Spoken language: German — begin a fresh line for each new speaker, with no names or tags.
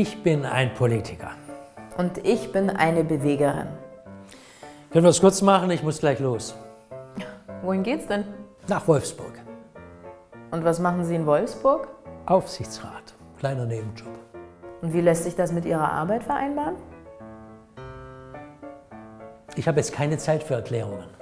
Ich bin ein Politiker.
Und ich bin eine Bewegerin.
Können wir es kurz machen? Ich muss gleich los.
Wohin geht's denn?
Nach Wolfsburg.
Und was machen Sie in Wolfsburg?
Aufsichtsrat. Kleiner Nebenjob.
Und wie lässt sich das mit Ihrer Arbeit vereinbaren?
Ich habe jetzt keine Zeit für Erklärungen.